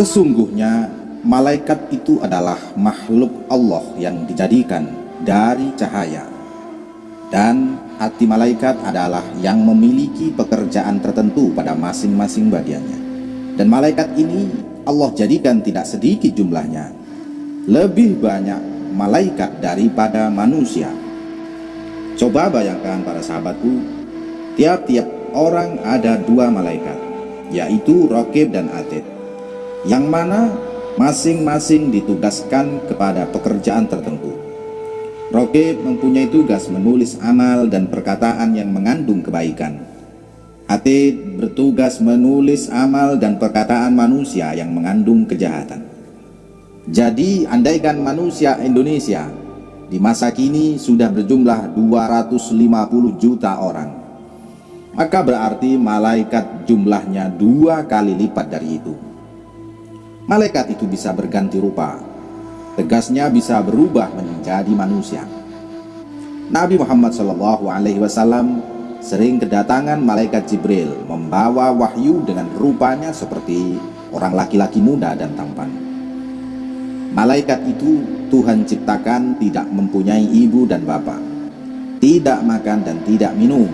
Sesungguhnya malaikat itu adalah makhluk Allah yang dijadikan dari cahaya. Dan hati malaikat adalah yang memiliki pekerjaan tertentu pada masing-masing bagiannya. Dan malaikat ini Allah jadikan tidak sedikit jumlahnya. Lebih banyak malaikat daripada manusia. Coba bayangkan para sahabatku tiap-tiap orang ada dua malaikat yaitu Rokib dan Atid yang mana masing-masing ditugaskan kepada pekerjaan tertentu. Rokib mempunyai tugas menulis amal dan perkataan yang mengandung kebaikan. Atid bertugas menulis amal dan perkataan manusia yang mengandung kejahatan. Jadi andaikan manusia Indonesia di masa kini sudah berjumlah 250 juta orang, maka berarti malaikat jumlahnya dua kali lipat dari itu malaikat itu bisa berganti rupa. Tegasnya bisa berubah menjadi manusia. Nabi Muhammad Wasallam sering kedatangan malaikat Jibril membawa wahyu dengan rupanya seperti orang laki-laki muda dan tampan. Malaikat itu Tuhan ciptakan tidak mempunyai ibu dan bapak, tidak makan dan tidak minum,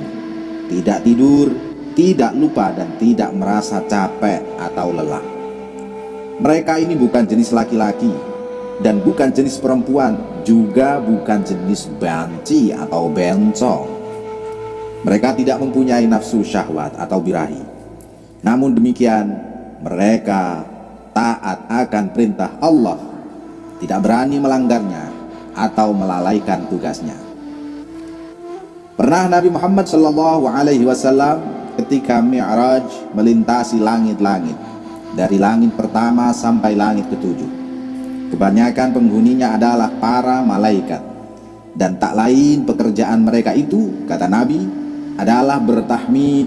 tidak tidur, tidak lupa dan tidak merasa capek atau lelah. Mereka ini bukan jenis laki-laki dan bukan jenis perempuan, juga bukan jenis banci atau bencong. Mereka tidak mempunyai nafsu syahwat atau birahi. Namun demikian, mereka taat akan perintah Allah, tidak berani melanggarnya atau melalaikan tugasnya. Pernah Nabi Muhammad Wasallam ketika Mi'raj melintasi langit-langit dari langit pertama sampai langit ketujuh. Kebanyakan penghuninya adalah para malaikat dan tak lain pekerjaan mereka itu kata Nabi adalah bertahmid,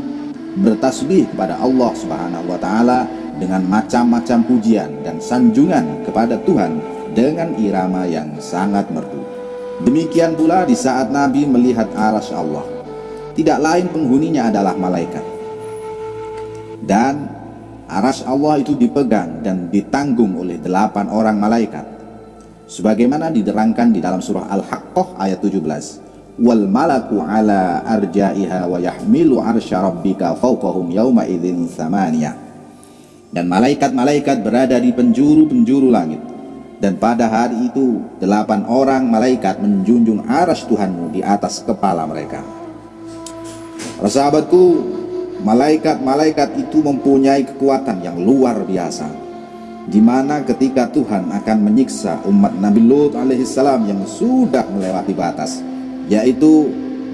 bertasbih kepada Allah Subhanahu wa taala dengan macam-macam pujian dan sanjungan kepada Tuhan dengan irama yang sangat merdu. Demikian pula di saat Nabi melihat aras Allah. Tidak lain penghuninya adalah malaikat. Dan Aras Allah itu dipegang dan ditanggung oleh delapan orang malaikat. Sebagaimana diterangkan di dalam surah Al-Haqqah ayat 17. Wal malaku ala arja'iha wa yahmilu arsya rabbika fawqahum yawma idzin thamaniyah. Dan malaikat-malaikat berada di penjuru-penjuru langit. Dan pada hari itu delapan orang malaikat menjunjung aras Tuhanmu di atas kepala mereka. Para malaikat-malaikat itu mempunyai kekuatan yang luar biasa di mana ketika Tuhan akan menyiksa umat Nabi Lut alaihissalam yang sudah melewati batas yaitu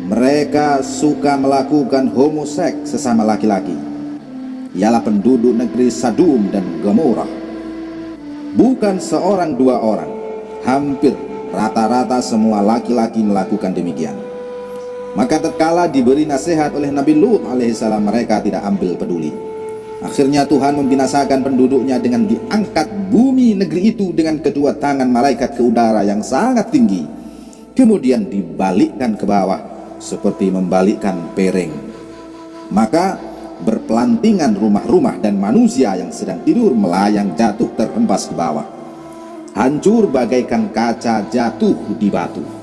mereka suka melakukan homoseks sesama laki-laki. Ialah penduduk negeri Sadum dan Gomorrah. Bukan seorang dua orang hampir rata-rata semua laki-laki melakukan demikian maka tatkala diberi nasihat oleh Nabi Lut alaihissalam mereka tidak ambil peduli. Akhirnya Tuhan membinasakan penduduknya dengan diangkat bumi negeri itu dengan kedua tangan malaikat ke udara yang sangat tinggi. Kemudian dibalikkan ke bawah seperti membalikkan pereng. Maka berpelantingan rumah-rumah dan manusia yang sedang tidur melayang jatuh terhempas ke bawah. Hancur bagaikan kaca jatuh di batu.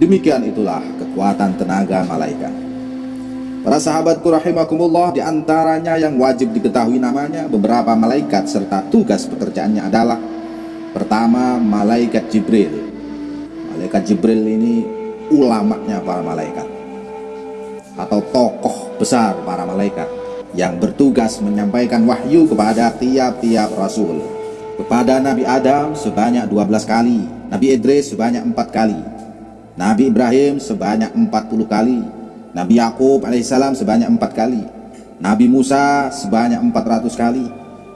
Demikian itulah kekuatan tenaga malaikat. Para sahabatku rahimakumullah di antaranya yang wajib diketahui namanya beberapa malaikat serta tugas pekerjaannya adalah pertama malaikat Jibril. Malaikat Jibril ini ulamanya para malaikat atau tokoh besar para malaikat yang bertugas menyampaikan wahyu kepada tiap-tiap rasul. Kepada Nabi Adam sebanyak 12 kali, Nabi Idris sebanyak 4 kali, Nabi Ibrahim sebanyak 40 kali. Nabi Yakub alaihissalam sebanyak 4 kali. Nabi Musa sebanyak 400 kali.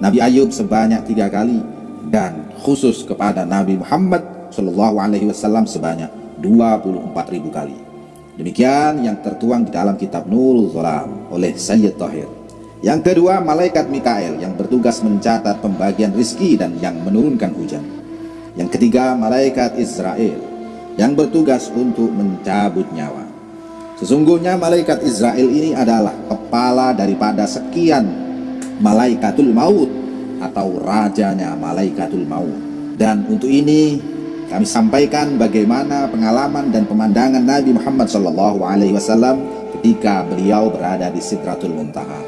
Nabi Ayub sebanyak 3 kali. Dan khusus kepada Nabi Muhammad Shallallahu Alaihi Wasallam sebanyak 24 ribu kali. Demikian yang tertuang di dalam kitab Nurul Zolam oleh Sayyid Tahir. Yang kedua malaikat Mikael yang bertugas mencatat pembagian rizki dan yang menurunkan hujan. Yang ketiga malaikat Israel yang bertugas untuk mencabut nyawa. Sesungguhnya malaikat Israel ini adalah kepala daripada sekian malaikatul maut atau rajanya malaikatul maut. Dan untuk ini kami sampaikan bagaimana pengalaman dan pemandangan Nabi Muhammad SAW ketika beliau berada di Sidratul Muntaha.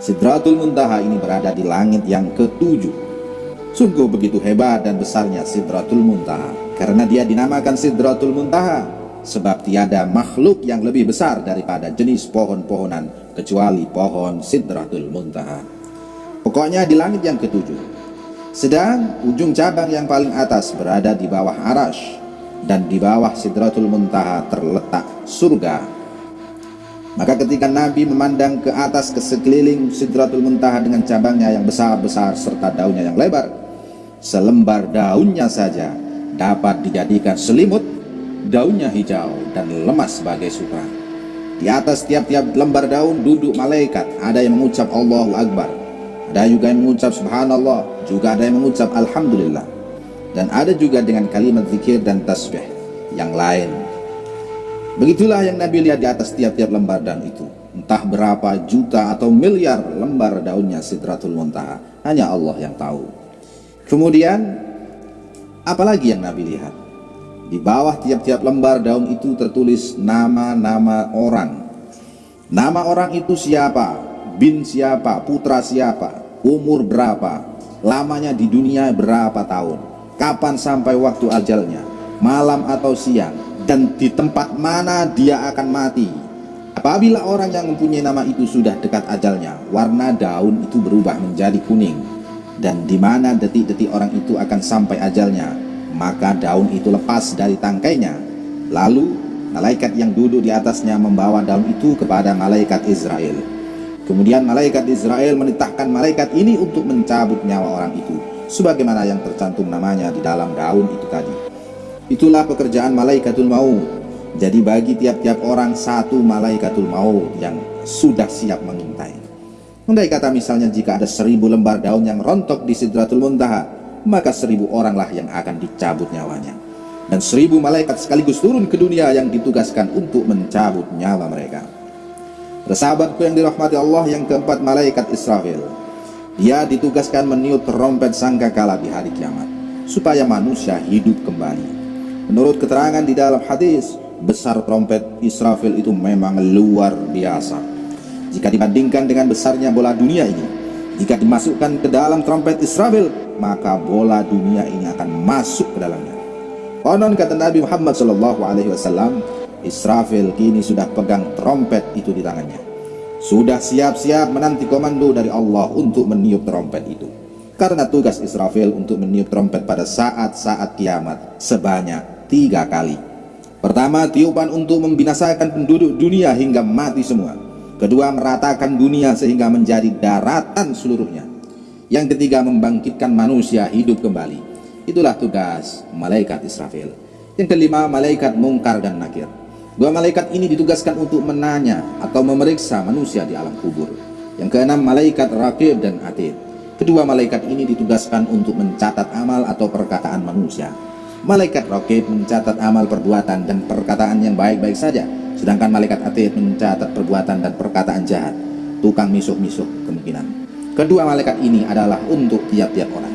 Sidratul Muntaha ini berada di langit yang ketujuh. Sungguh begitu hebat dan besarnya Sidratul Muntaha karena dia dinamakan Sidratul Muntaha sebab tiada makhluk yang lebih besar daripada jenis pohon-pohonan kecuali pohon Sidratul Muntaha. Pokoknya di langit yang ketujuh. Sedang ujung cabang yang paling atas berada di bawah arash dan di bawah Sidratul Muntaha terletak surga maka ketika Nabi memandang ke atas ke sekeliling Sidratul Muntaha dengan cabangnya yang besar-besar serta daunnya yang lebar, selembar daunnya saja dapat dijadikan selimut, daunnya hijau dan lemas sebagai sutra. Di atas tiap-tiap lembar daun duduk malaikat, ada yang mengucap Allahu Akbar, ada juga yang mengucap Subhanallah, juga ada yang mengucap Alhamdulillah. Dan ada juga dengan kalimat zikir dan tasbih yang lain Begitulah yang Nabi lihat di atas tiap-tiap lembar daun itu. Entah berapa juta atau miliar lembar daunnya Sidratul Muntaha. Hanya Allah yang tahu. Kemudian, apalagi yang Nabi lihat? Di bawah tiap-tiap lembar daun itu tertulis nama-nama orang. Nama orang itu siapa? Bin siapa? Putra siapa? Umur berapa? Lamanya di dunia berapa tahun? Kapan sampai waktu ajalnya? Malam atau siang? dan di tempat mana dia akan mati. Apabila orang yang mempunyai nama itu sudah dekat ajalnya, warna daun itu berubah menjadi kuning. Dan di mana detik-detik orang itu akan sampai ajalnya, maka daun itu lepas dari tangkainya. Lalu malaikat yang duduk di atasnya membawa daun itu kepada malaikat Israel. Kemudian malaikat Israel menitahkan malaikat ini untuk mencabut nyawa orang itu, sebagaimana yang tercantum namanya di dalam daun itu tadi. Itulah pekerjaan malaikatul maut. Jadi bagi tiap-tiap orang satu malaikatul maut yang sudah siap mengintai. Andai kata misalnya jika ada seribu lembar daun yang rontok di Sidratul Muntaha, maka seribu oranglah yang akan dicabut nyawanya. Dan seribu malaikat sekaligus turun ke dunia yang ditugaskan untuk mencabut nyawa mereka. Bersahabatku yang dirahmati Allah yang keempat malaikat Israfil. Dia ditugaskan meniup terompet sangkakala di hari kiamat supaya manusia hidup kembali. Menurut keterangan di dalam hadis, besar trompet Israfil itu memang luar biasa. Jika dibandingkan dengan besarnya bola dunia ini, jika dimasukkan ke dalam trompet Israfil, maka bola dunia ini akan masuk ke dalamnya. Konon kata Nabi Muhammad Wasallam, Israfil kini sudah pegang trompet itu di tangannya. Sudah siap-siap menanti komando dari Allah untuk meniup trompet itu. Karena tugas Israfil untuk meniup trompet pada saat-saat kiamat sebanyak tiga kali. Pertama, tiupan untuk membinasakan penduduk dunia hingga mati semua. Kedua, meratakan dunia sehingga menjadi daratan seluruhnya. Yang ketiga, membangkitkan manusia hidup kembali. Itulah tugas malaikat Israfil. Yang kelima, malaikat mungkar dan nakir. Dua malaikat ini ditugaskan untuk menanya atau memeriksa manusia di alam kubur. Yang keenam, malaikat rakib dan atid. Kedua malaikat ini ditugaskan untuk mencatat amal atau perkataan manusia. Malaikat Rokib mencatat amal perbuatan dan perkataan yang baik-baik saja, sedangkan malaikat Atid mencatat perbuatan dan perkataan jahat, tukang misuh-misuh kemungkinan. Kedua malaikat ini adalah untuk tiap-tiap orang.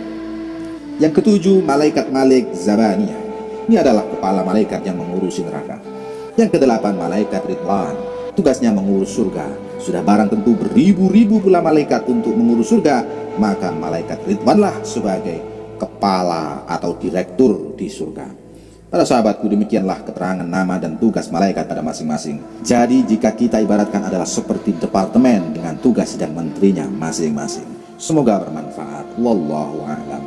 Yang ketujuh, malaikat Malik Zabaniyah. Ini adalah kepala malaikat yang mengurusi neraka. Yang kedelapan, malaikat Ridwan. Tugasnya mengurus surga. Sudah barang tentu beribu-ribu pula malaikat untuk mengurus surga, maka malaikat Ridwanlah sebagai kepala atau direktur di surga. Para sahabatku demikianlah keterangan nama dan tugas malaikat pada masing-masing. Jadi jika kita ibaratkan adalah seperti departemen dengan tugas dan menterinya masing-masing. Semoga bermanfaat. Wallahu a'lam.